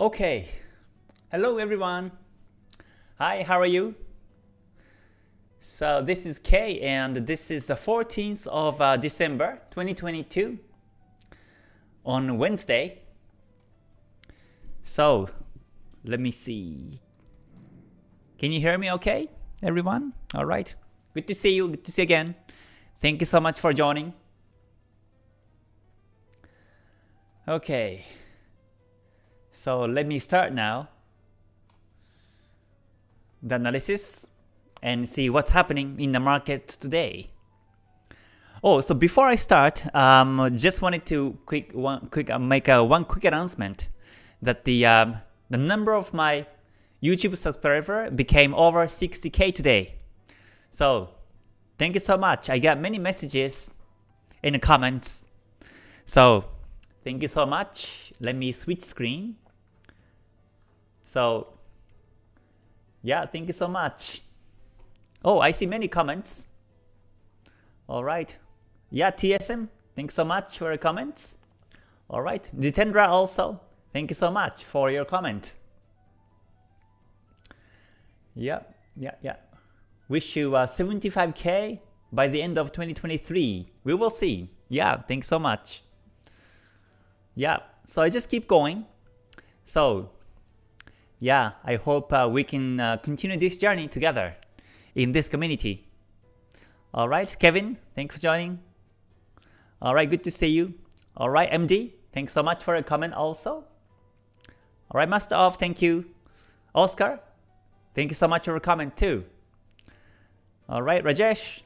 Okay, hello everyone. Hi, how are you? So this is Kay and this is the 14th of uh, December 2022 on Wednesday. So let me see. Can you hear me okay, everyone? Alright. Good to see you. Good to see you again. Thank you so much for joining. Okay. So let me start now the analysis and see what's happening in the market today. Oh, so before I start, um, just wanted to quick one quick uh, make a one quick announcement that the um, the number of my YouTube subscriber became over 60k today. So thank you so much. I got many messages in the comments. So thank you so much. Let me switch screen. So yeah, thank you so much. Oh, I see many comments. Alright. Yeah, TSM, thanks so much for your comments. Alright, Jitendra also, thank you so much for your comment. Yeah, yeah, yeah. Wish you uh, 75k by the end of 2023. We will see. Yeah, thanks so much. Yeah, so I just keep going. So, yeah, I hope uh, we can uh, continue this journey together in this community. Alright, Kevin, thanks for joining. Alright, good to see you. Alright, MD, thanks so much for a comment also. Alright, Master of, thank you. Oscar, thank you so much for a comment too. Alright, Rajesh.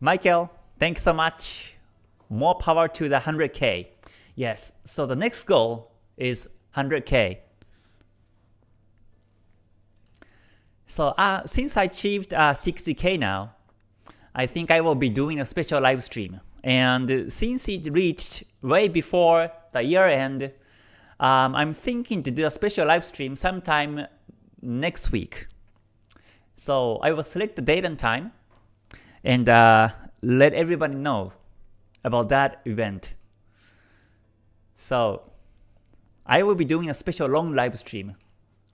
Michael, thanks so much. More power to the 100k. Yes, so the next goal is 100k. So uh, since I achieved uh, 60k now, I think I will be doing a special live stream. And since it reached way before the year end, um, I'm thinking to do a special live stream sometime next week. So I will select the date and time and uh, let everybody know about that event. So I will be doing a special long live stream,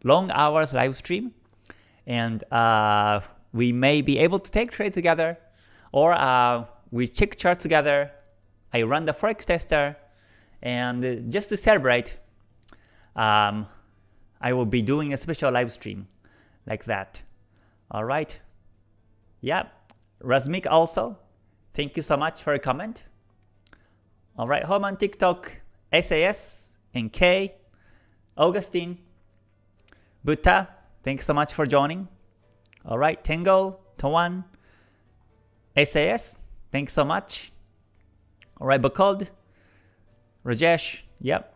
long hours live stream and uh, we may be able to take trade together, or uh, we check charts together, I run the forex tester, and just to celebrate, um, I will be doing a special live stream like that. Alright. Yeah, Razmik also, thank you so much for a comment. Alright, home on TikTok, SAS, and K, Augustine, Buddha, Thanks so much for joining. Alright, Tango, Tawan, SAS, thanks so much. Alright, Bakod, Rajesh, yep.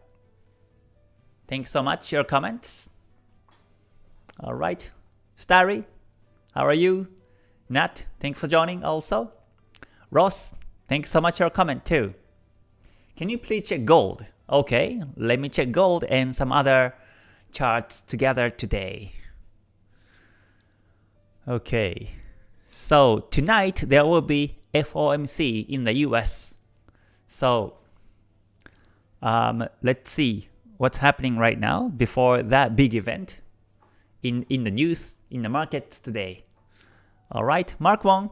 Thanks so much, your comments. Alright, Starry, how are you? Nat, thanks for joining also. Ross, thanks so much for your comment too. Can you please check gold? Okay, let me check gold and some other charts together today. Okay, so tonight there will be FOMC in the US. So um, let's see what's happening right now before that big event in, in the news, in the markets today. Alright, Mark Wong,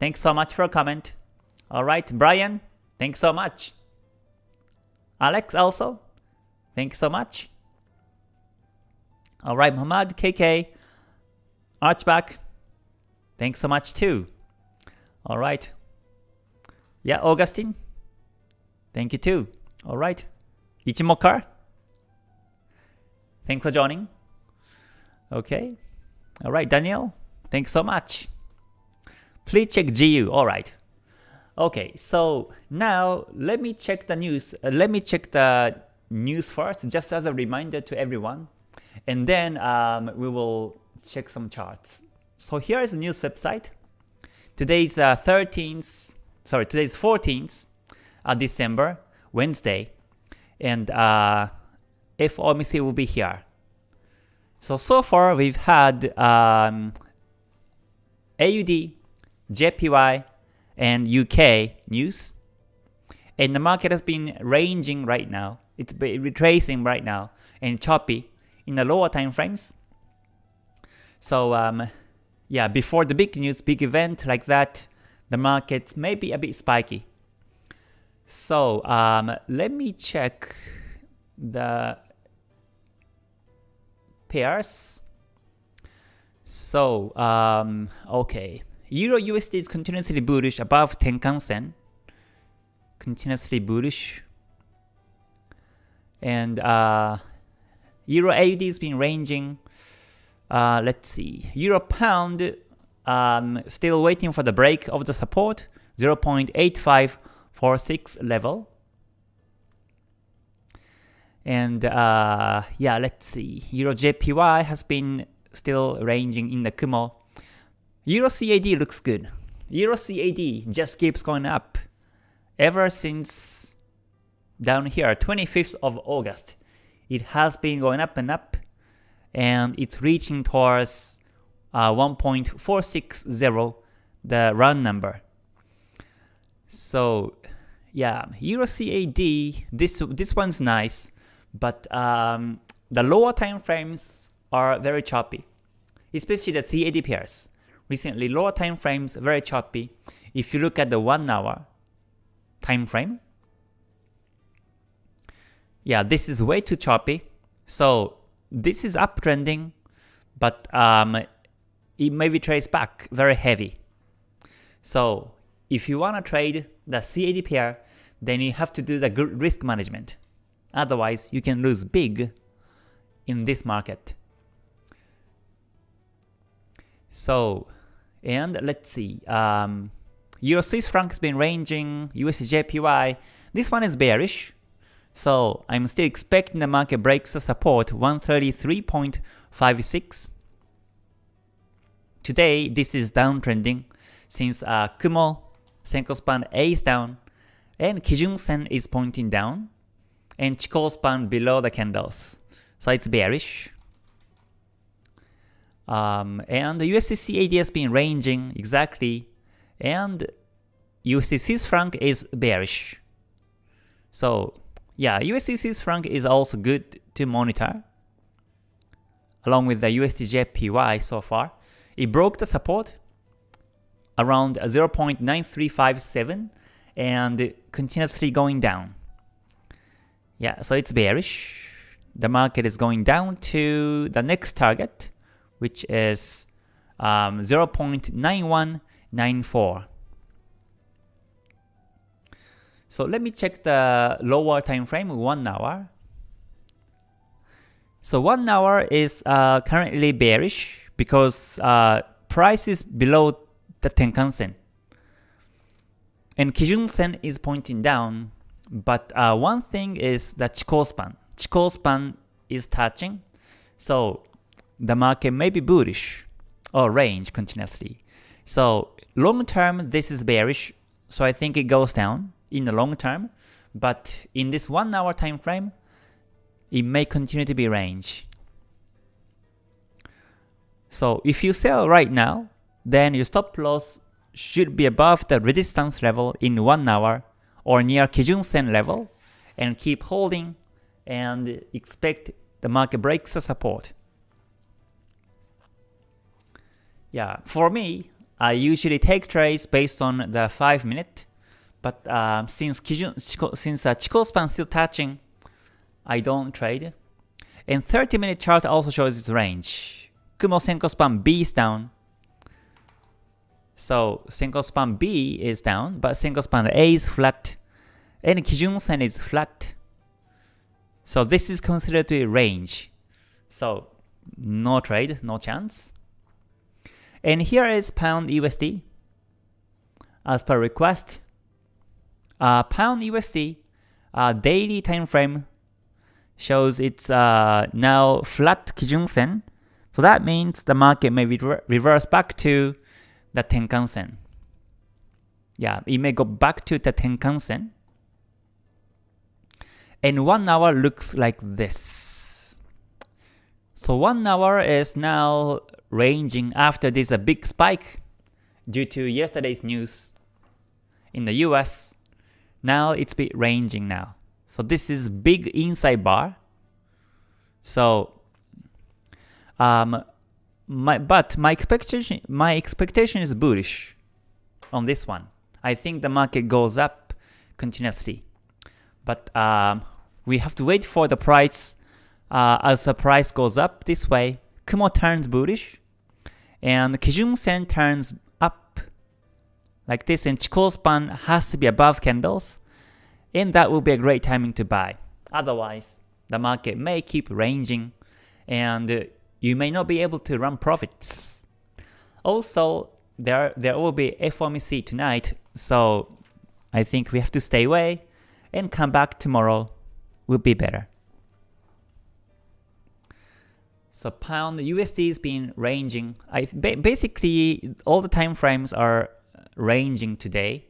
thanks so much for a comment. Alright, Brian, thanks so much. Alex also, thanks so much. Alright, Muhammad, KK, Archback, Thanks so much too. Alright. Yeah, Augustine. Thank you too. Alright. Ichimokar. Thanks for joining. Okay. Alright, Daniel. Thanks so much. Please check GU. Alright. Okay, so now let me check the news. Uh, let me check the news first, just as a reminder to everyone. And then um, we will check some charts. So here is the news website. Today's uh, 13th, sorry, today's 14th uh, December, Wednesday, and uh, FOMC will be here. So, so far we've had um, AUD, JPY, and UK news, and the market has been ranging right now It's retracing right now and choppy in the lower time frames. So um, yeah, before the big news, big event like that, the markets may be a bit spiky. So um, let me check the pairs. So um, okay, Euro USD is continuously bullish above Tenkan Sen, continuously bullish, and uh, Euro AUD has been ranging. Uh, let's see, Euro Pound um, still waiting for the break of the support 0.8546 level. And uh, yeah, let's see. Euro JPY has been still ranging in the Kumo. Euro CAD looks good. Euro CAD just keeps going up ever since down here, 25th of August. It has been going up and up, and it's reaching towards uh, 1.460, the round number. So yeah, Euro CAD, this this one's nice, but um, the lower time frames are very choppy, especially the CAD pairs. Recently, lower time frames very choppy. If you look at the one hour time frame, yeah, this is way too choppy. So this is uptrending, but um, it may be traced back very heavy. So if you want to trade the CAD pair, then you have to do the good risk management. Otherwise, you can lose big in this market. So, and let's see, um, Euro Swiss franc has been ranging, USJPY, this one is bearish. So I'm still expecting the market breaks the support 133.56. Today, this is downtrending since uh, Kumo, Senko span A is down, and Kijun Sen is pointing down, and Chikou span below the candles. So it's bearish. Um, and the USD CAD has been ranging exactly, and Swiss franc is bearish. So yeah, Swiss franc is also good to monitor, along with the USD so far. It broke the support around 0.9357 and continuously going down. Yeah, so it's bearish. The market is going down to the next target, which is um, 0.9194. So let me check the lower time frame, 1 hour. So 1 hour is uh, currently bearish because uh, price is below the Tenkan Sen. And Kijun Sen is pointing down, but uh, one thing is the Chikou span. Chikou span is touching, so the market may be bullish or range continuously. So long term, this is bearish, so I think it goes down in the long term, but in this 1 hour time frame, it may continue to be range. So if you sell right now, then your stop loss should be above the resistance level in 1 hour or near Kijun Sen level and keep holding and expect the market breaks the support. Yeah, for me, I usually take trades based on the 5 minute but uh, since Kijun, since uh, Chikou span still touching, I don't trade. And 30 minute chart also shows its range. Kumo Senko span B is down. So Senko span B is down, but Senko span A is flat. And Kijun Sen is flat. So this is considered to be range. So no trade, no chance. And here is pound USD. As per request, uh, pound USD uh, daily time frame shows it's uh, now flat Kijun Sen. So that means the market may rever reverse back to the Tenkan Sen. Yeah, it may go back to the Tenkan Sen. And one hour looks like this. So one hour is now ranging after this a big spike due to yesterday's news in the US now it's bit ranging now. So this is big inside bar. So um, my but my expectation my expectation is bullish on this one. I think the market goes up continuously, but um, we have to wait for the price uh, as the price goes up this way. Kumo turns bullish, and Kijun Sen turns up like this, and Chikou span has to be above candles, and that will be a great timing to buy. Otherwise, the market may keep ranging, and you may not be able to run profits. Also, there there will be FOMC tonight, so I think we have to stay away and come back tomorrow will be better. So pound USD has been ranging. I basically all the time frames are ranging today.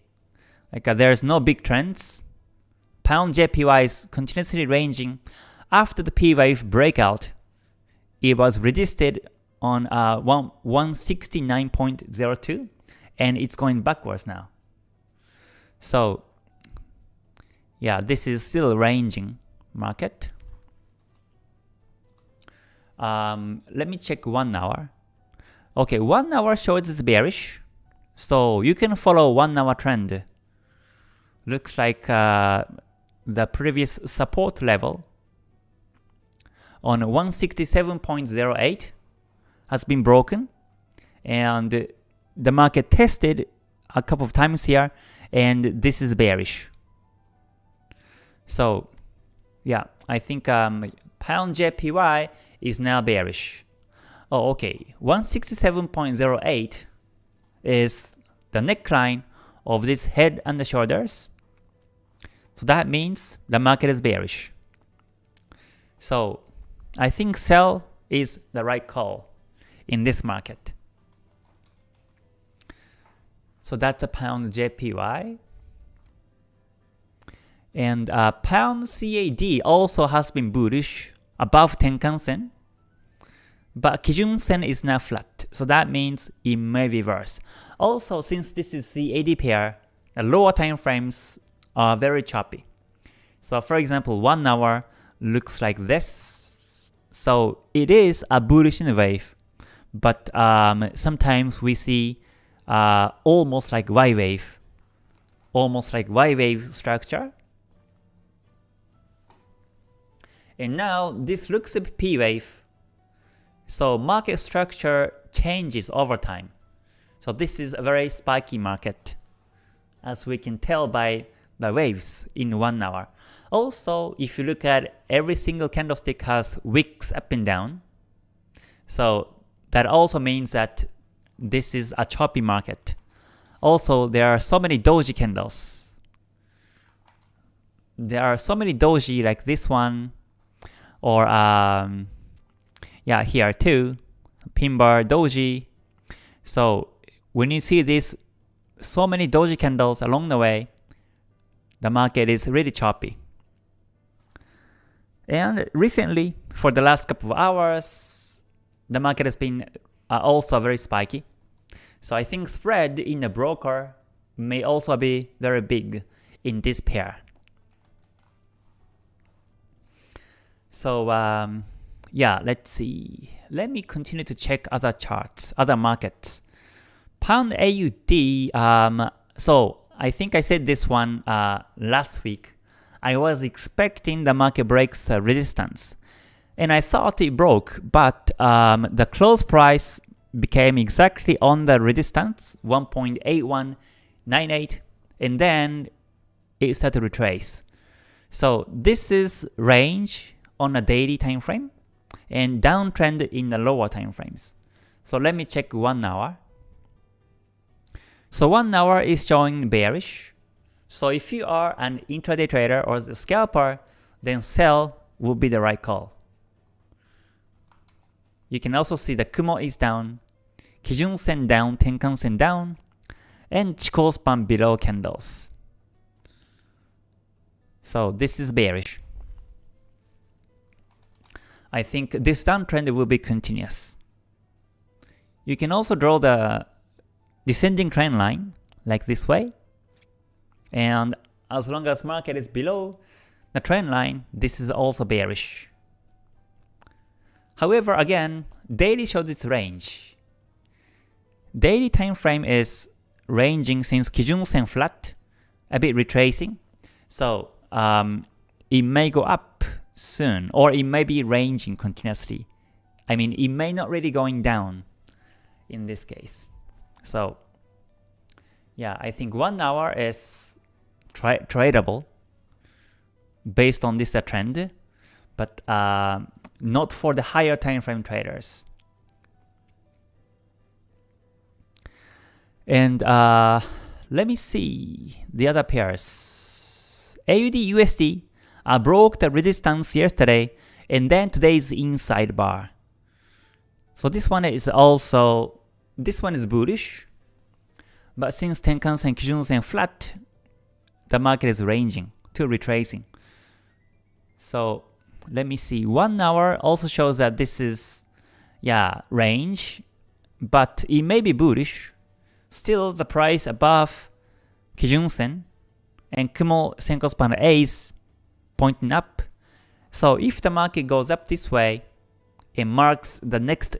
Like uh, there's no big trends. Pound JPY is continuously ranging. After the P wave breakout, it was resisted on uh, 169.02 and it's going backwards now. So yeah, this is still ranging market. Um, let me check one hour. Okay, one hour shows it's bearish, so you can follow one hour trend. Looks like uh, the previous support level on 167.08 has been broken, and the market tested a couple of times here, and this is bearish. So, yeah, I think um, pound JPY is now bearish. Oh, okay. 167.08 is the neckline of this head and the shoulders. So that means the market is bearish. So I think sell is the right call in this market. So that's a pound JPY. And uh, pound CAD also has been bullish above Tenkan Sen. But Kijun Sen is now flat, so that means it may reverse. Also, since this is CAD pair, the lower time frames are very choppy. So for example, 1 hour looks like this. So it is a bullish wave, but um, sometimes we see uh, almost like Y wave, almost like Y wave structure. And now this looks like P wave. So market structure changes over time. So this is a very spiky market, as we can tell by the waves in one hour. Also, if you look at every single candlestick has wicks up and down. So that also means that this is a choppy market. Also, there are so many doji candles. There are so many doji like this one, or um, yeah, here too, pin bar doji. So when you see this so many doji candles along the way, the market is really choppy. And recently, for the last couple of hours, the market has been uh, also very spiky. So I think spread in the broker may also be very big in this pair. So um, yeah, let's see. Let me continue to check other charts, other markets. Pound AUD, um, so I think I said this one uh, last week. I was expecting the market breaks uh, resistance. And I thought it broke, but um, the close price became exactly on the resistance, 1.8198, and then it started to retrace. So this is range on a daily time frame and downtrend in the lower time frames. So let me check 1 hour. So 1 hour is showing bearish. So if you are an intraday trader or the scalper, then sell would be the right call. You can also see the Kumo is down, Kijun Sen down, Tenkan Sen down, and Chikou span below candles. So this is bearish. I think this downtrend will be continuous. You can also draw the descending trend line like this way. And as long as market is below the trend line, this is also bearish. However, again, daily shows its range. Daily time frame is ranging since Kijun Sen flat, a bit retracing. So um, it may go up soon, or it may be ranging continuously. I mean, it may not really going down in this case. So yeah, I think one hour is tra tradable based on this uh, trend, but uh, not for the higher time frame traders. And uh, let me see the other pairs. AUD USD uh, broke the resistance yesterday, and then today's inside bar. So this one is also, this one is bullish, but since Tenkan-sen, Kijun-sen flat, the market is ranging to retracing. So let me see, 1 hour also shows that this is, yeah, range, but it may be bullish. Still the price above Kijun-sen and Kumo Senko span is pointing up. So if the market goes up this way, it marks the next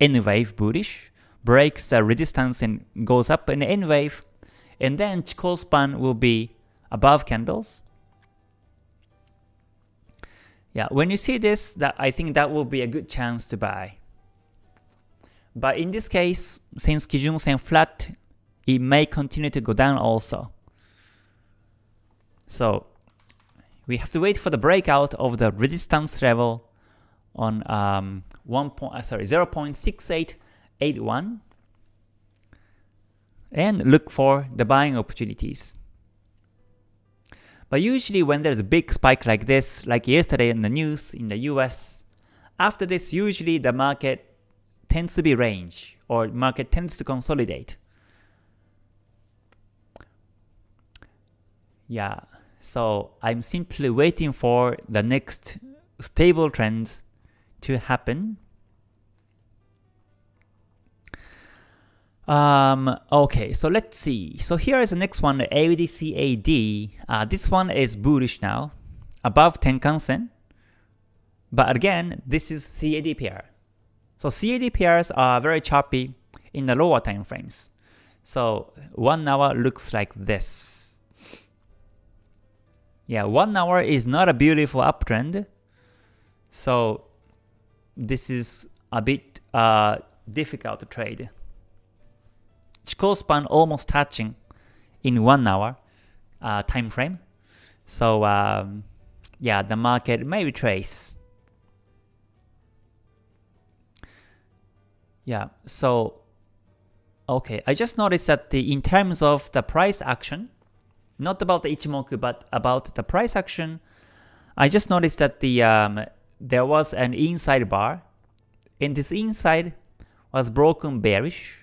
N wave bullish, breaks the resistance and goes up in N wave, and then Chikou span will be above candles. Yeah, when you see this, that I think that will be a good chance to buy. But in this case, since Kijun Sen flat, it may continue to go down also. So we have to wait for the breakout of the resistance level on um, 1 point, uh, sorry 0.6881 and look for the buying opportunities. But usually when there's a big spike like this, like yesterday in the news in the US, after this usually the market tends to be range or market tends to consolidate. Yeah, so I'm simply waiting for the next stable trends to happen. Um, okay, so let's see. So here is the next one, AUDCAD. Uh, this one is bullish now, above Tenkan-sen. But again, this is CAD pair. So CAD pairs are very choppy in the lower time frames. So one hour looks like this. Yeah, one hour is not a beautiful uptrend. So this is a bit uh, difficult to trade. Chikou span almost touching in one hour uh, time frame. So um, yeah, the market may retrace. Yeah, so okay, I just noticed that the in terms of the price action, not about the Ichimoku, but about the price action, I just noticed that the um, there was an inside bar, and this inside was broken bearish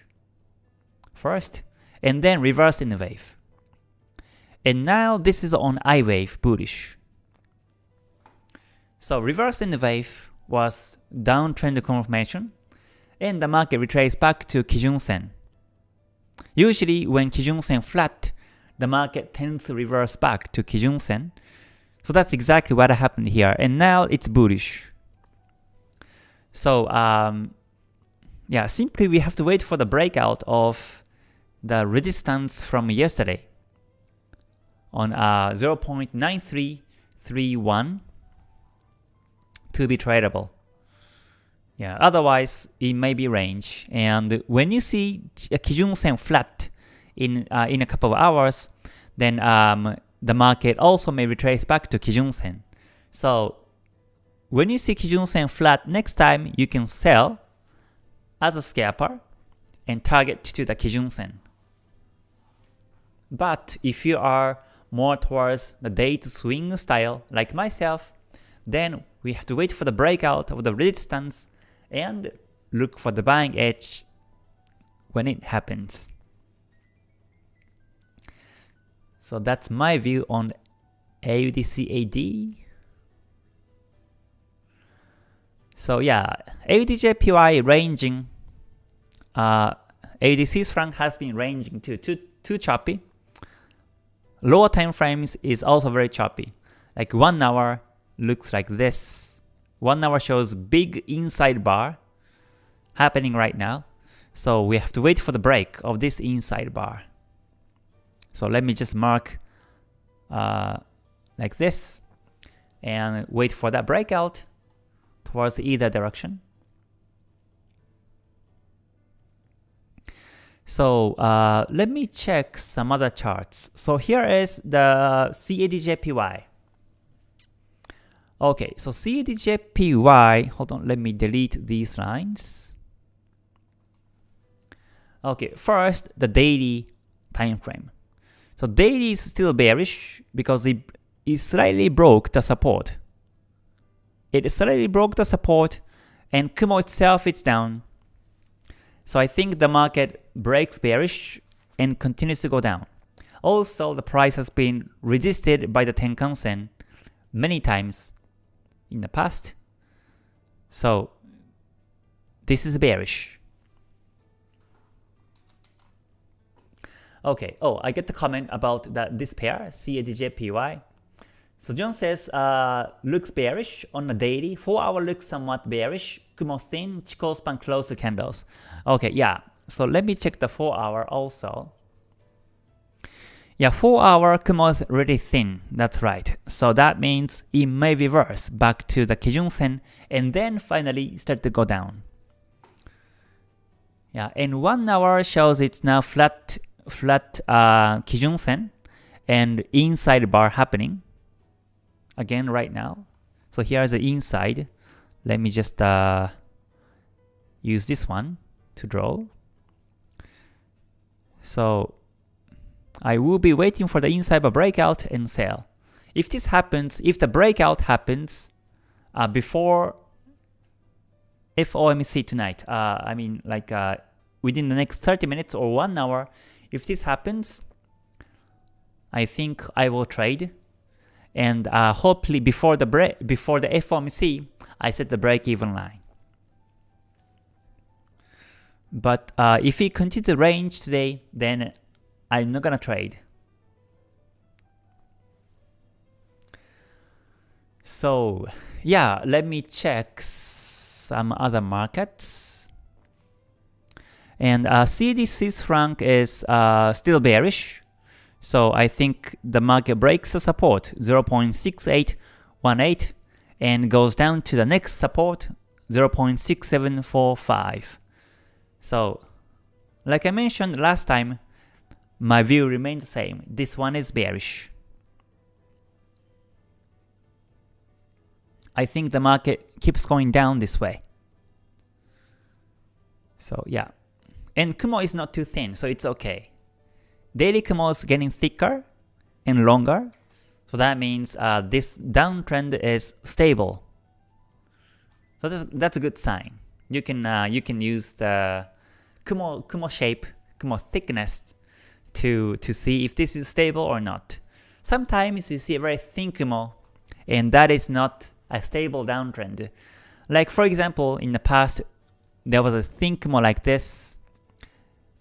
first, and then reversed in the wave. And now this is on I wave bullish. So reverse in the wave was downtrend confirmation, and the market retraced back to Kijun Sen. Usually when Kijun Sen flat, the market tends to reverse back to Kijun Sen, so that's exactly what happened here, and now it's bullish. So um, yeah, simply we have to wait for the breakout of the resistance from yesterday on uh, 0.9331 to be tradable. Yeah, otherwise it may be range. And when you see a Kijun Sen flat in uh, in a couple of hours, then um, the market also may retrace back to Kijun Sen. So when you see Kijun Sen flat next time, you can sell as a scalper and target to the Kijun Sen. But if you are more towards the day to swing style like myself, then we have to wait for the breakout of the resistance and look for the buying edge when it happens. So that's my view on AUDCAD. So yeah, AUDJPY ranging, uh, AUD franc has been ranging too, too, too choppy. Lower time frames is also very choppy. Like 1 hour looks like this. 1 hour shows big inside bar happening right now. So we have to wait for the break of this inside bar. So let me just mark uh, like this and wait for that breakout towards either direction. So uh, let me check some other charts. So here is the CADJPY. Okay, so CADJPY, hold on, let me delete these lines. Okay, first the daily time frame. So daily is still bearish because it, it slightly broke the support. It slightly broke the support and Kumo itself is down. So I think the market breaks bearish and continues to go down. Also, the price has been resisted by the Tenkan Sen many times in the past. So this is bearish. Okay, oh, I get the comment about that this pair, CADJPY. So John says, uh, looks bearish on the daily, 4 hour looks somewhat bearish, Kumo thin, Chikou span close candles. Okay, yeah. So let me check the 4 hour also. Yeah, 4 hour Kumo is really thin, that's right. So that means it may reverse back to the Kijun Sen and then finally start to go down. Yeah, and 1 hour shows it's now flat flat uh, Kijun Sen and inside bar happening again right now. So here's the inside. Let me just uh, use this one to draw. So I will be waiting for the inside a breakout and sell. If this happens, if the breakout happens uh, before FOMC tonight, uh, I mean like uh, within the next 30 minutes or 1 hour, if this happens, I think I will trade and uh, hopefully before the break before the FOMC, I set the break-even line. But uh, if we continue to range today, then I'm not gonna trade. So yeah, let me check some other markets. And uh, CAD franc is uh, still bearish. So I think the market breaks the support 0.6818 and goes down to the next support 0.6745. So like I mentioned last time, my view remains the same. This one is bearish. I think the market keeps going down this way. So yeah. And Kumo is not too thin, so it's okay. Daily Kumo is getting thicker and longer, so that means uh, this downtrend is stable. So that's, that's a good sign. You can uh, you can use the Kumo Kumo shape, Kumo thickness to to see if this is stable or not. Sometimes you see a very thin Kumo, and that is not a stable downtrend. Like for example, in the past, there was a thin Kumo like this,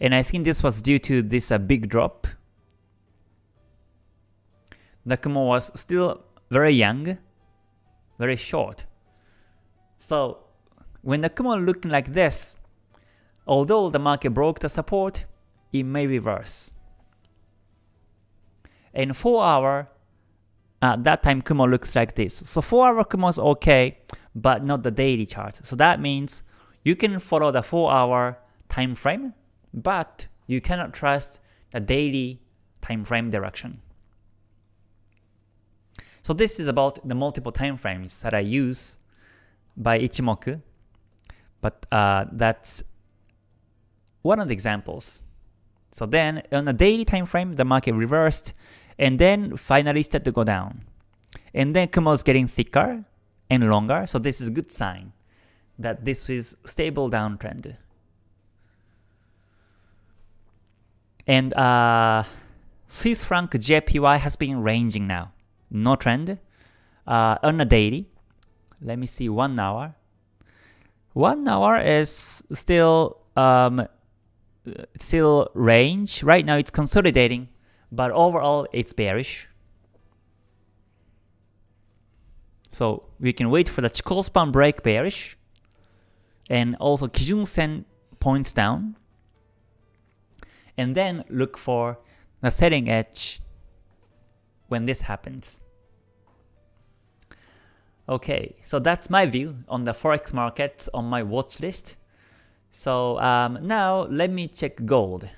and I think this was due to this uh, big drop. The Kumo was still very young, very short. So when the Kumo looking like this, although the market broke the support, it may reverse. And 4 hour, at that time Kumo looks like this. So 4 hour Kumo is okay, but not the daily chart. So that means you can follow the 4 hour time frame but you cannot trust the daily time frame direction. So this is about the multiple time frames that I use by Ichimoku, but uh, that's one of the examples. So then on a daily time frame, the market reversed and then finally started to go down. And then Kumo is getting thicker and longer, so this is a good sign that this is stable downtrend. And uh, Swiss franc JPY has been ranging now. No trend. Uh, on a daily, let me see one hour. One hour is still um, still range. Right now it's consolidating, but overall it's bearish. So we can wait for the Chikou break bearish, and also Kijun Sen points down, and then look for the setting edge when this happens. Okay, so that's my view on the forex markets on my watch list. So um, now let me check gold.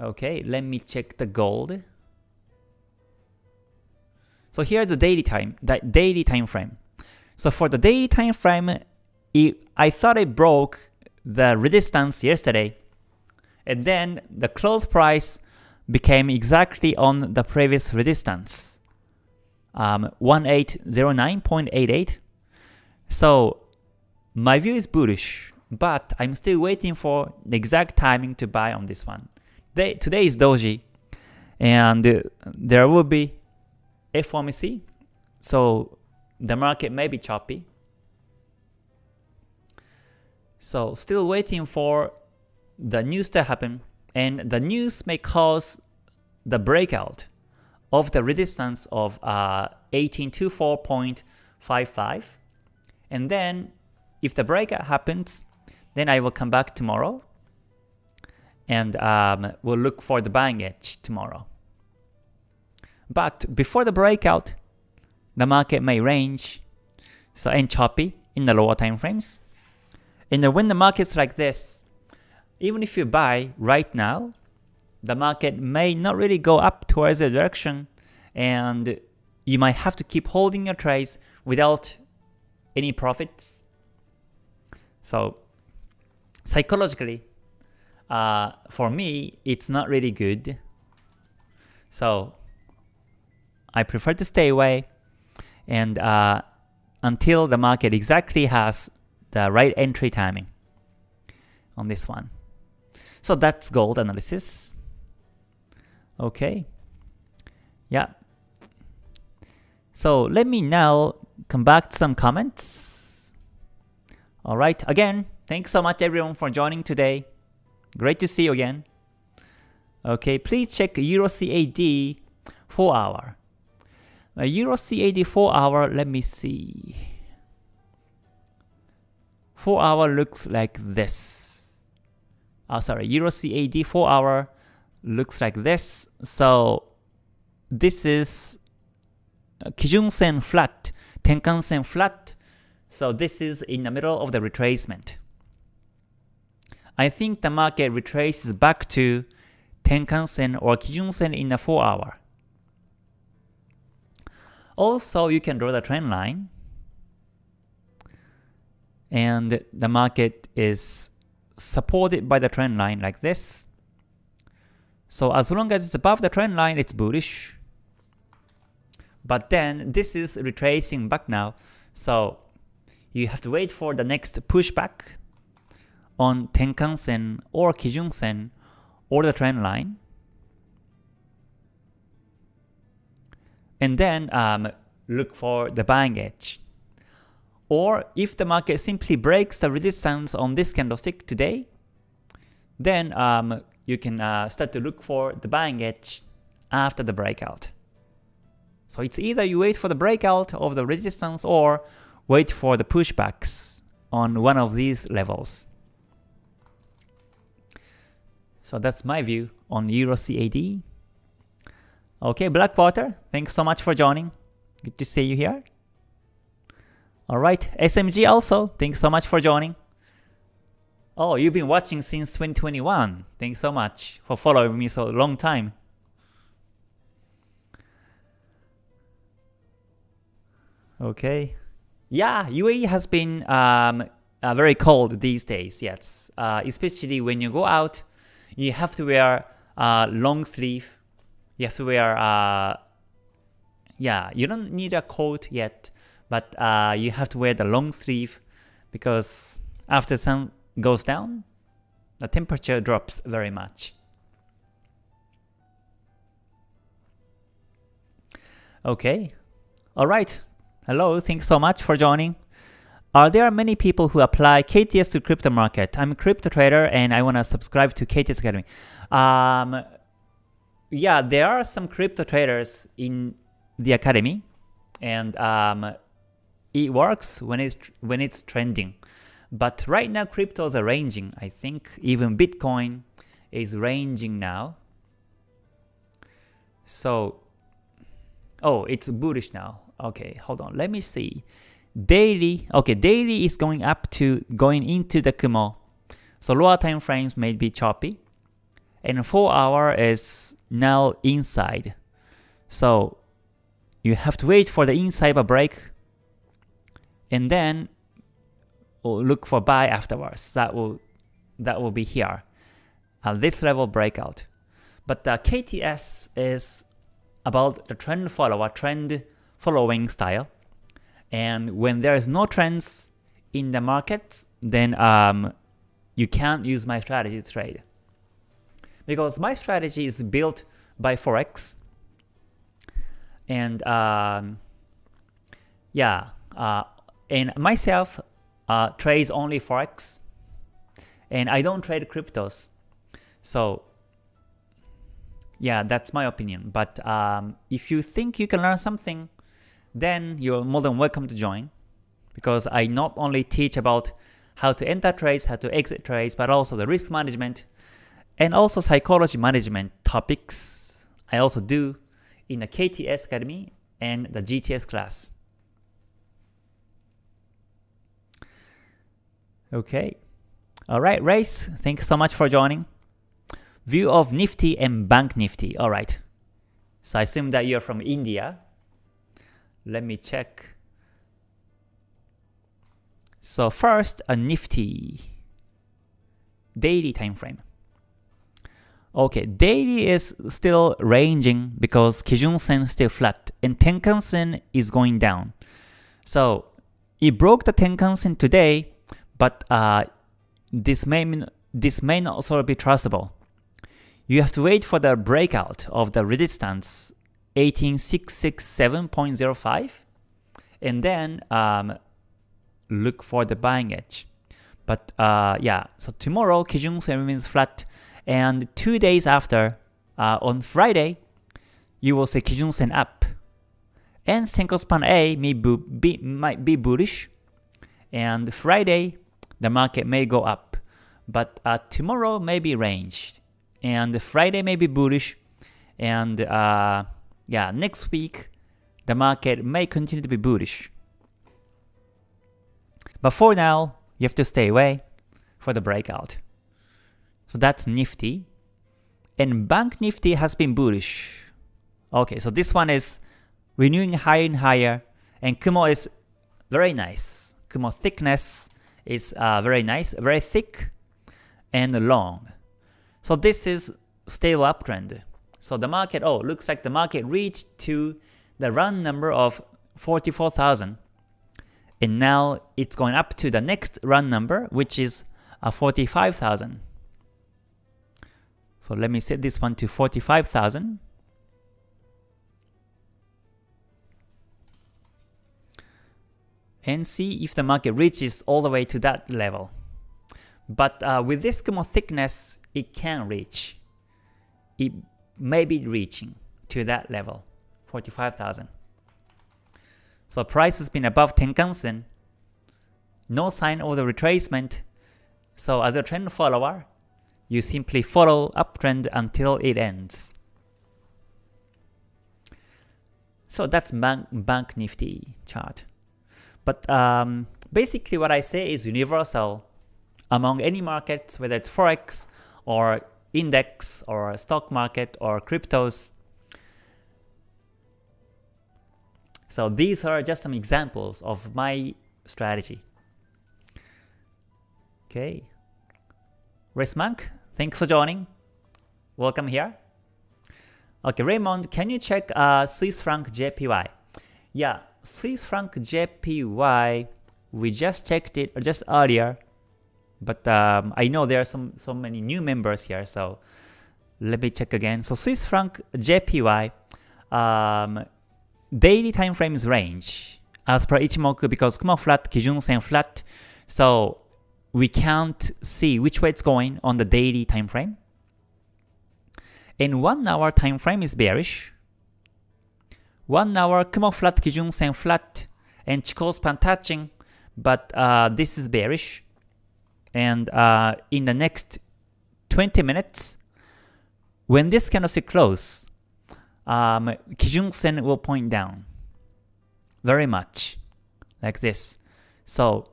Okay, let me check the gold. So here's the daily time, the daily time frame. So for the daily time frame, it, I thought it broke the resistance yesterday, and then the close price became exactly on the previous resistance, um, 1809.88. So my view is bullish, but I'm still waiting for the exact timing to buy on this one. Today, today is doji, and there will be FOMC, so the market may be choppy. So still waiting for the news to happen, and the news may cause the breakout of the resistance of uh, 1824.55, and then if the breakout happens, then I will come back tomorrow and um, we'll look for the buying edge tomorrow. But before the breakout, the market may range so and choppy in the lower time frames. And when the market's like this, even if you buy right now, the market may not really go up towards the direction and you might have to keep holding your trades without any profits. So psychologically, uh, for me, it's not really good. So I prefer to stay away and uh, until the market exactly has the right entry timing on this one. So that's gold analysis. Okay. Yeah. So let me now come back to some comments. Alright, again, thanks so much everyone for joining today. Great to see you again. Okay, please check Euro CAD 4 hour. Uh, A Euro CAD 4 hour, let me see. 4 hour looks like this. Oh, sorry, Euro CAD 4 hour looks like this. So this is uh, Kijun Sen flat, Tenkan Sen flat. So this is in the middle of the retracement. I think the market retraces back to Tenkan Sen or Kijun Sen in the 4 hour. Also, you can draw the trend line, and the market is supported by the trend line like this. So as long as it's above the trend line, it's bullish. But then this is retracing back now, so you have to wait for the next pushback on Tenkan Sen or Kijun Sen or the trend line. and then um, look for the buying edge. Or if the market simply breaks the resistance on this candlestick today, then um, you can uh, start to look for the buying edge after the breakout. So it's either you wait for the breakout of the resistance or wait for the pushbacks on one of these levels. So that's my view on Euro CAD. Okay, Blackwater, thanks so much for joining. Good to see you here. Alright, SMG also, thanks so much for joining. Oh, you've been watching since 2021. Thanks so much for following me so long time. Okay. Yeah, UAE has been um, uh, very cold these days, yes. Uh, especially when you go out, you have to wear uh, long sleeve you have to wear, uh, yeah, you don't need a coat yet, but uh, you have to wear the long sleeve because after sun goes down, the temperature drops very much. Okay, alright, hello, thanks so much for joining. Are there many people who apply KTS to crypto market? I'm a crypto trader and I want to subscribe to KTS Academy. Um, yeah, there are some crypto traders in the academy, and um, it works when it's when it's trending. But right now cryptos are ranging. I think even Bitcoin is ranging now. So, oh, it's bullish now. Okay, hold on. Let me see. Daily, okay, daily is going up to going into the Kumo. So lower time frames may be choppy. And 4 hour is now inside. So you have to wait for the inside break and then look for buy afterwards. That will that will be here. Uh, this level breakout. But the KTS is about the trend follower, trend following style. And when there is no trends in the markets, then um, you can't use my strategy to trade. Because my strategy is built by Forex. And um, yeah, uh, and myself uh, trades only Forex. And I don't trade cryptos. So yeah, that's my opinion. But um, if you think you can learn something then you're more than welcome to join because I not only teach about how to enter trades, how to exit trades, but also the risk management and also psychology management topics I also do in the KTS Academy and the GTS class. Okay. Alright, Race, thanks so much for joining. View of Nifty and Bank Nifty. Alright. So I assume that you're from India. Let me check. So first, a Nifty daily time frame. Okay, daily is still ranging because Kijun Sen still flat and Tenkan Sen is going down. So it broke the Tenkan Sen today, but uh, this may this may not also be trustable. You have to wait for the breakout of the resistance 18667.05 and then um, look for the buying edge. But uh, yeah, so tomorrow Kijun remains flat and two days after, uh, on Friday, you will see Kijun Sen up. And Senkou Span A may be, might be bullish. And Friday, the market may go up. But uh, tomorrow may be range, And Friday may be bullish. And uh, yeah, next week, the market may continue to be bullish. But for now, you have to stay away for the breakout. So that's Nifty. And Bank Nifty has been bullish. Okay, so this one is renewing higher and higher. And Kumo is very nice. Kumo thickness is uh, very nice, very thick and long. So this is stable uptrend. So the market, oh, looks like the market reached to the run number of 44,000. And now it's going up to the next run number, which is uh, 45,000. So let me set this one to 45,000. And see if the market reaches all the way to that level. But uh, with this Kumo thickness, it can reach. It may be reaching to that level, 45,000. So price has been above Tenkan-sen, no sign of the retracement. So as a trend follower, you simply follow uptrend until it ends. So that's bank, bank Nifty chart. But um, basically what I say is universal among any markets, whether it's Forex or index or stock market or cryptos. So these are just some examples of my strategy. Okay. Resmonk, thanks for joining. Welcome here. Okay, Raymond, can you check uh, Swiss franc JPY? Yeah, Swiss franc JPY, we just checked it just earlier. But um, I know there are some so many new members here, so let me check again. So Swiss franc JPY um, daily time frames range as per Ichimoku because Kumo flat, Kijun Sen flat. So we can't see which way it's going on the daily time frame. In one hour time frame is bearish. 1 hour Kumo flat, Kijun Sen flat, and Chikou span touching, but uh, this is bearish. And uh, in the next 20 minutes, when this candlestick close, um, Kijun Sen will point down very much like this. So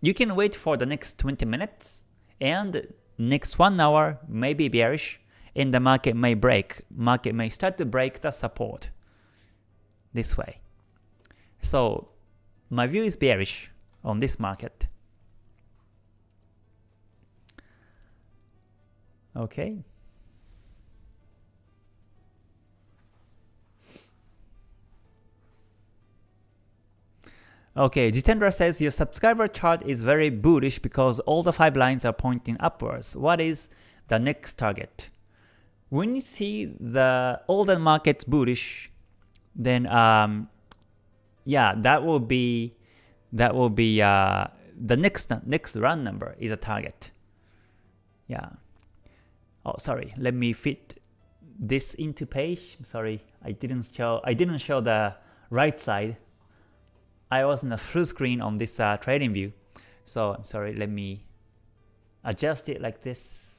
you can wait for the next 20 minutes and next 1 hour may be bearish and the market may break. Market may start to break the support this way. So my view is bearish on this market. Okay. Okay, Jitendra says your subscriber chart is very bullish because all the 5 lines are pointing upwards. What is the next target? When you see the all the markets bullish, then um, yeah, that will be that will be uh, the next next run number is a target. Yeah. Oh, sorry. Let me fit this into page. Sorry, I didn't show I didn't show the right side. I was in a full screen on this uh, trading view. So I'm sorry, let me adjust it like this.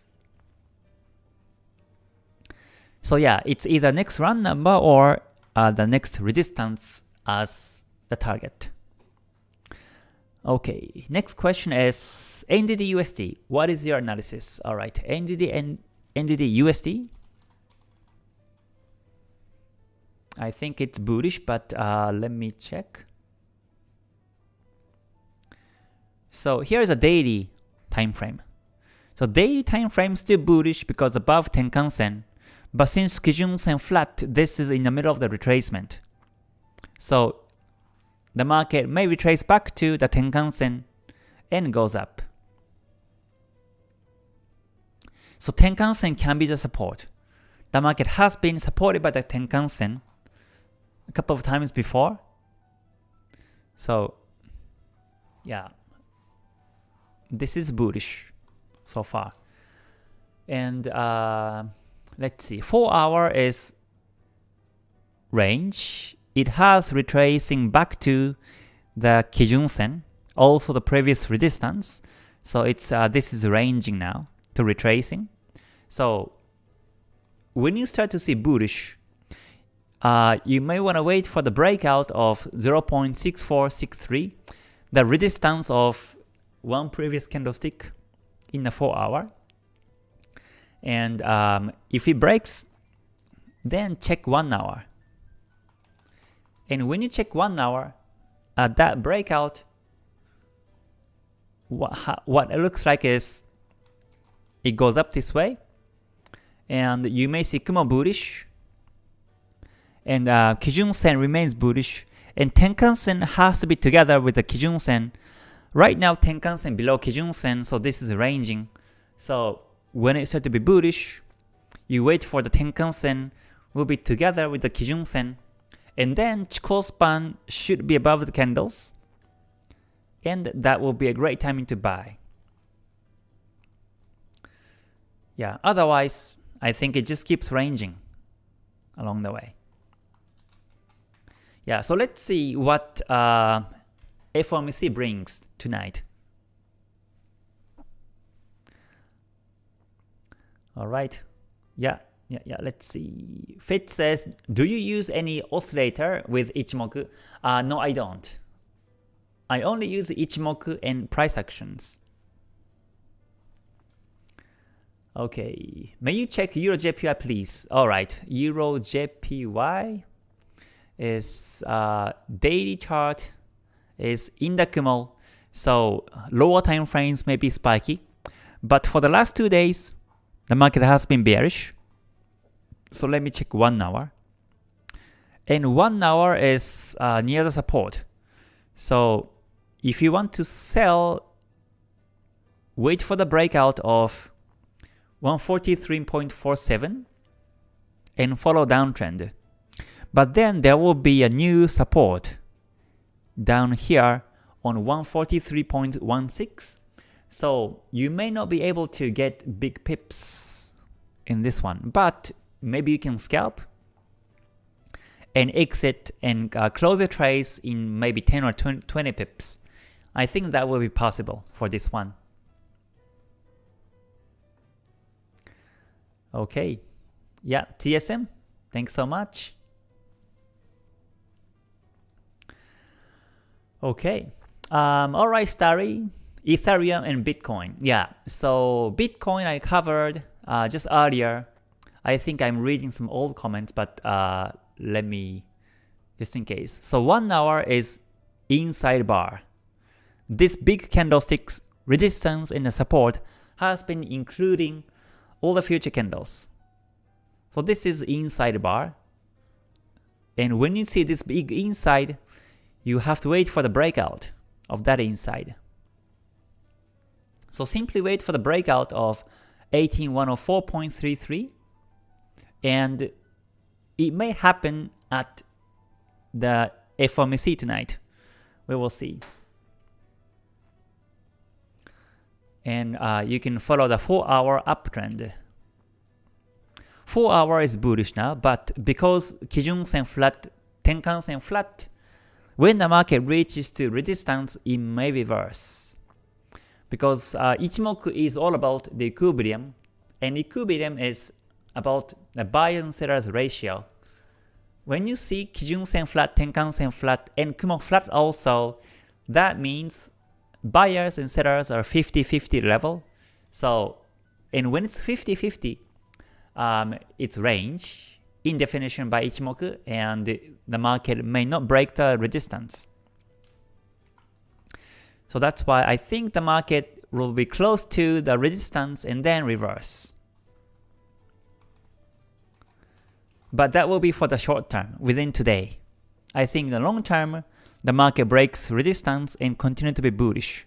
So yeah, it's either next run number or uh, the next resistance as the target. Okay, next question is NZD USD. What is your analysis? Alright, NZD and NZD USD. I think it's bullish, but uh, let me check. So here's a daily time frame. So daily time frame still bullish because above Tenkan Sen, but since Kijun Sen flat, this is in the middle of the retracement. So the market may retrace back to the Tenkan Sen and goes up. So Tenkan Sen can be the support. The market has been supported by the Tenkan Sen a couple of times before. So yeah, this is bullish so far. And uh, let's see, 4 hour is range. It has retracing back to the Kijun Sen, also the previous resistance. So it's uh, this is ranging now to retracing. So when you start to see bullish, uh, you may want to wait for the breakout of 0.6463, the resistance of one previous candlestick in the 4 hour. And um, if it breaks, then check 1 hour. And when you check 1 hour, at that breakout, what, what it looks like is it goes up this way, and you may see Kumo bullish, and uh, Kijun Sen remains bullish, and Tenkan Sen has to be together with the Kijun Sen Right now Tenkan Sen below Kijun Sen, so this is ranging. So when it said to be bullish, you wait for the Tenkan Sen will be together with the Kijun Sen, and then Chikou span should be above the candles, and that will be a great timing to buy. Yeah, otherwise, I think it just keeps ranging along the way. Yeah, so let's see what uh, FOMC brings tonight. Alright, yeah, yeah, yeah, let's see. Fit says, do you use any oscillator with Ichimoku? Uh, no, I don't. I only use Ichimoku and price actions. Okay, may you check Euro JPY please? Alright, Euro JPY is uh, daily chart is in the Kumo, so lower time frames may be spiky. But for the last two days, the market has been bearish. So let me check 1 hour. And 1 hour is uh, near the support. So if you want to sell, wait for the breakout of 143.47 and follow downtrend. But then there will be a new support down here on 143.16. So you may not be able to get big pips in this one, but maybe you can scalp. and exit and uh, close the trades in maybe 10 or 20 pips. I think that will be possible for this one. Okay. Yeah, TSM, thanks so much. Okay. Um, Alright, Starry. Ethereum and Bitcoin. Yeah, so Bitcoin I covered uh, just earlier. I think I'm reading some old comments, but uh, let me, just in case. So 1 hour is inside bar. This big candlestick's resistance and support has been including all the future candles. So this is inside bar. And when you see this big inside, you have to wait for the breakout of that inside. So simply wait for the breakout of 18104.33 and it may happen at the FOMC tonight. We will see. And uh, you can follow the 4 hour uptrend. 4 hour is bullish now, but because Kijun Sen flat, Tenkan Sen flat, when the market reaches to resistance, it may reverse because uh, Ichimoku is all about the equilibrium, and equilibrium is about the buy and seller's ratio. When you see Kijun Sen flat, Tenkan Sen flat, and Kumo flat also, that means buyers and sellers are 50-50 level. So, and when it's 50-50, um, it's range in definition by Ichimoku, and the market may not break the resistance. So that's why I think the market will be close to the resistance and then reverse. But that will be for the short term, within today. I think the long term, the market breaks resistance and continue to be bullish.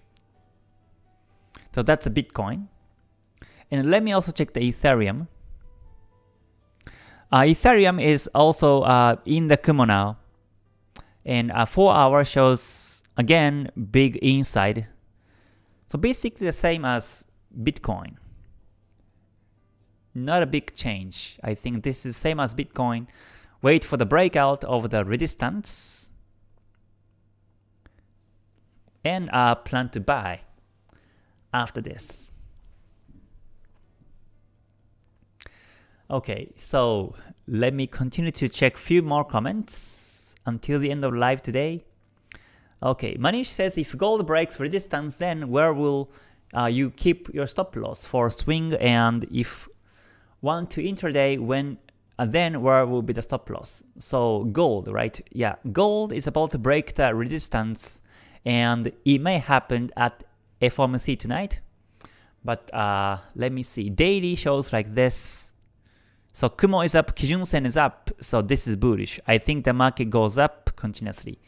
So that's a Bitcoin. And let me also check the Ethereum. Uh, Ethereum is also uh, in the Kumo now. And uh, 4 hour shows Again, big inside. So basically the same as Bitcoin. Not a big change. I think this is same as Bitcoin. Wait for the breakout of the resistance. And uh, plan to buy after this. Okay, so let me continue to check few more comments until the end of live today. Okay, Manish says if gold breaks resistance, then where will uh, you keep your stop loss for swing and if want to intraday, when uh, then where will be the stop loss? So gold, right? Yeah, gold is about to break the resistance and it may happen at FOMC tonight. But uh, let me see, daily shows like this. So Kumo is up, Kijun Sen is up, so this is bullish. I think the market goes up continuously.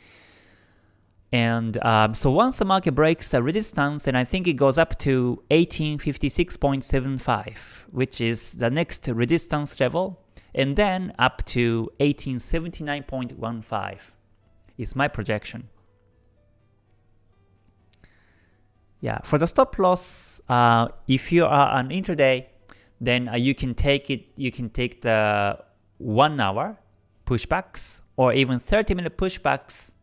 And um, so once the market breaks the resistance, then I think it goes up to 1856.75, which is the next resistance level, and then up to 1879.15 is my projection. Yeah, for the stop loss, uh, if you are on intraday, then uh, you can take it. You can take the one hour pushbacks or even 30 minute pushbacks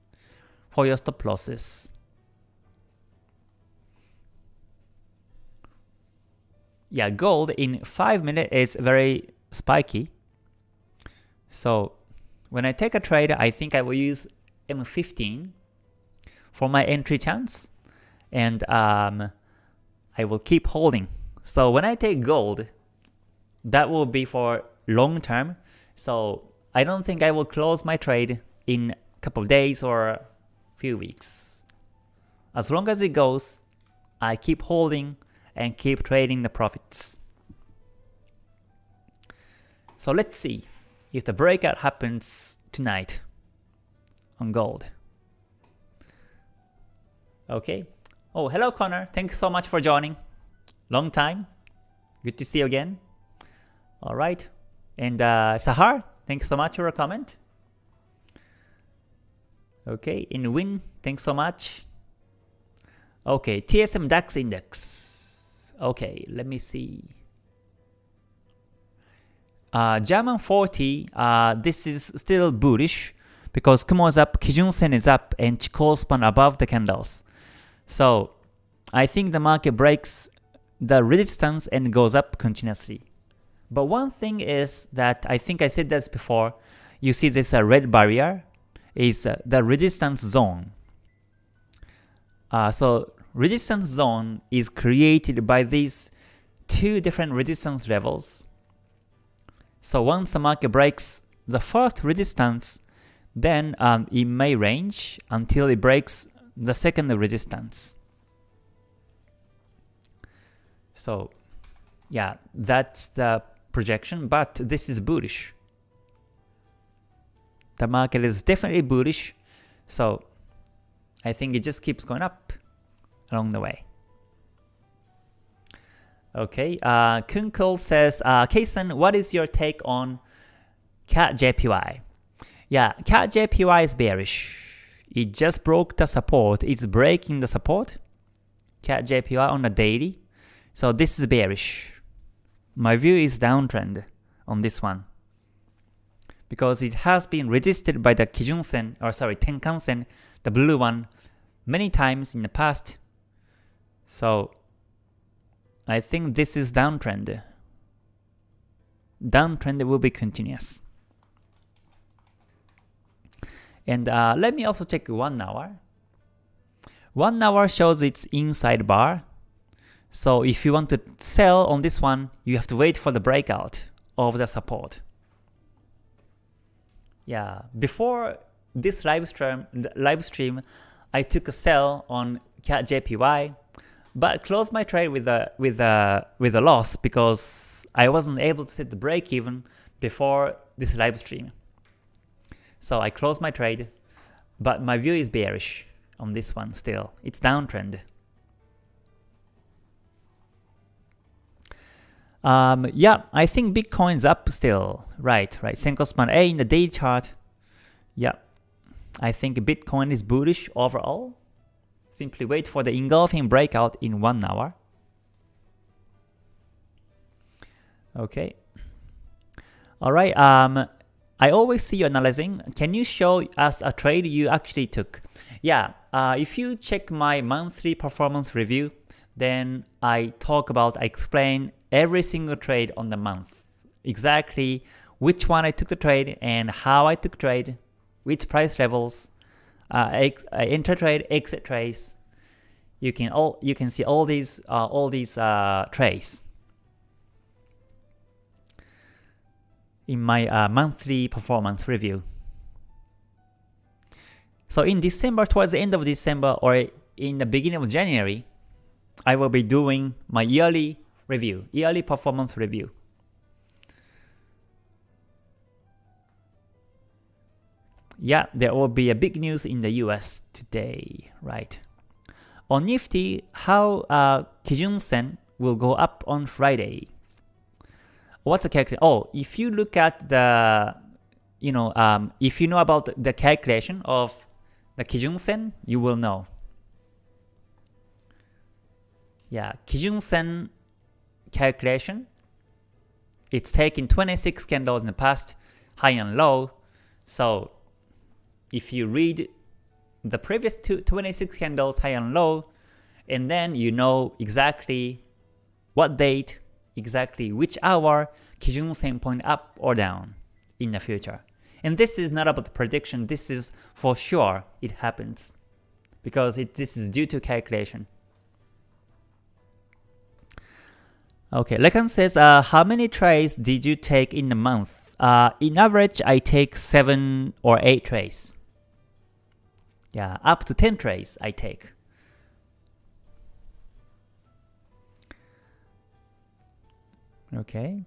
for your stop losses. Yeah, gold in 5 minutes is very spiky. So when I take a trade, I think I will use M15 for my entry chance, and um, I will keep holding. So when I take gold, that will be for long term. So I don't think I will close my trade in a couple of days or few weeks. As long as it goes, I keep holding and keep trading the profits. So let's see if the breakout happens tonight on gold. Okay. Oh, hello Connor. Thanks so much for joining. Long time. Good to see you again. Alright. And uh, Sahar, thanks so much for a comment. Okay, in Win, thanks so much. Okay, TSM DAX index. Okay, let me see. uh, German 40, uh, this is still bullish because Kumo is up, Kijun Sen is up, and Chikou span above the candles. So I think the market breaks the resistance and goes up continuously. But one thing is that I think I said this before, you see this uh, red barrier is uh, the resistance zone. Uh, so resistance zone is created by these two different resistance levels. So once the market breaks the first resistance, then um, it may range until it breaks the second resistance. So yeah, that's the projection, but this is bullish. The market is definitely bullish, so I think it just keeps going up along the way. Okay, uh, Kunkel says, uh, Kason, what is your take on CAD JPY? Yeah, CAD JPY is bearish. It just broke the support. It's breaking the support. CAD JPY on the daily. So this is bearish. My view is downtrend on this one. Because it has been resisted by the Kijun Sen, or sorry, Tenkan Sen, the blue one, many times in the past. So I think this is downtrend. Downtrend will be continuous. And uh, let me also check 1 hour. 1 hour shows its inside bar. So if you want to sell on this one, you have to wait for the breakout of the support. Yeah, before this live stream, live stream, I took a sell on JPY, but closed my trade with a with a with a loss because I wasn't able to set the break even before this live stream. So I closed my trade, but my view is bearish on this one still. It's downtrend. Um, yeah, I think Bitcoin's up still. Right, right. Senkou Span A in the day chart. Yeah, I think Bitcoin is bullish overall. Simply wait for the engulfing breakout in one hour. Okay. Alright, um, I always see you analyzing. Can you show us a trade you actually took? Yeah, uh, if you check my monthly performance review, then I talk about, I explain every single trade on the month. Exactly which one I took the trade and how I took trade, which price levels, uh, ex uh, enter trade, exit trades. You can all you can see all these uh, all these uh, trades in my uh, monthly performance review. So in December, towards the end of December or in the beginning of January, I will be doing my yearly review, yearly performance review. Yeah, there will be a big news in the US today, right? On Nifty, how uh, Kijun Sen will go up on Friday. What's the calculation? Oh, if you look at the, you know, um, if you know about the calculation of the Kijun Sen, you will know. Yeah, Kijun Sen calculation, it's taken 26 candles in the past, high and low. So if you read the previous two, 26 candles high and low, and then you know exactly what date, exactly which hour Kijun Sen point up or down in the future. And this is not about the prediction, this is for sure it happens. Because it, this is due to calculation. Okay, Lekan says, uh, how many trades did you take in a month? Uh, in average, I take 7 or 8 trades. Yeah, up to 10 trades I take. Okay.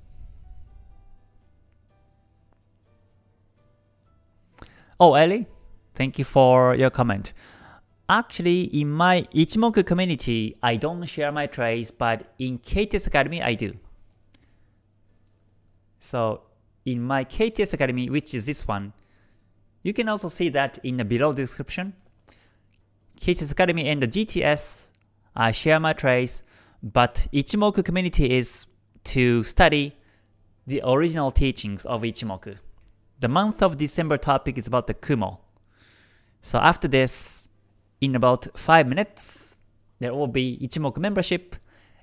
Oh, Ellie, thank you for your comment. Actually, in my Ichimoku community, I don't share my trades, but in KTS Academy, I do. So in my KTS Academy, which is this one, you can also see that in the below description. KTS Academy and the GTS, I share my trades, but Ichimoku community is to study the original teachings of Ichimoku. The month of December topic is about the Kumo. So after this, in about 5 minutes, there will be Ichimoku membership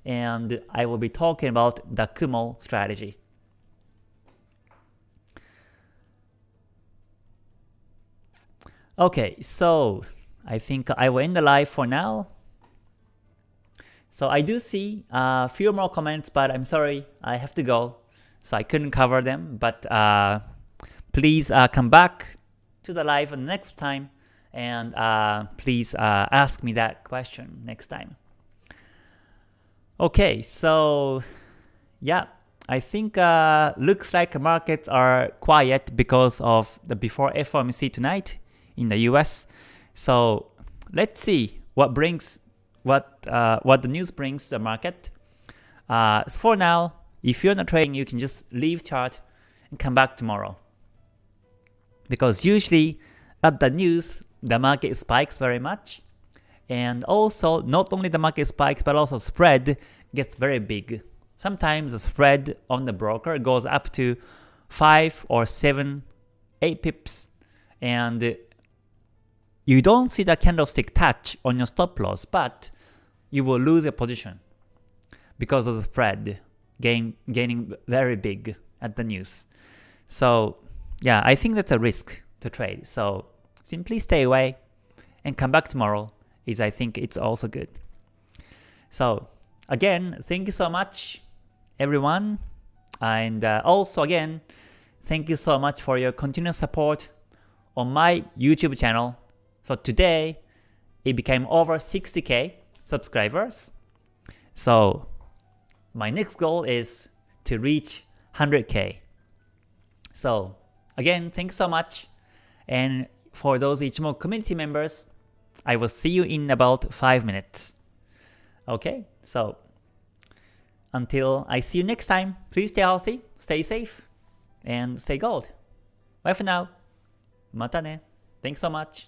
and I will be talking about the Kumo strategy. Okay, so I think I will end the live for now. So I do see a few more comments, but I'm sorry, I have to go. So I couldn't cover them, but uh, please uh, come back to the live next time and uh, please uh, ask me that question next time. Okay, so yeah, I think uh, looks like markets are quiet because of the before FOMC tonight in the US. So let's see what brings what uh, what the news brings to the market. Uh, so for now, if you're not trading, you can just leave chart and come back tomorrow. Because usually at the news, the market spikes very much. And also, not only the market spikes, but also spread gets very big. Sometimes the spread on the broker goes up to 5 or 7, 8 pips. And you don't see the candlestick touch on your stop loss, but you will lose your position because of the spread gain, gaining very big at the news. So yeah, I think that's a risk to trade. So simply stay away and come back tomorrow is I think it's also good. So again, thank you so much everyone. And uh, also again, thank you so much for your continuous support on my YouTube channel. So today, it became over 60k subscribers. So my next goal is to reach 100k. So again, thanks so much. And for those Ichimoku community members, I will see you in about 5 minutes. Okay, so until I see you next time, please stay healthy, stay safe, and stay gold. Bye for now. Mata ne. Thanks so much.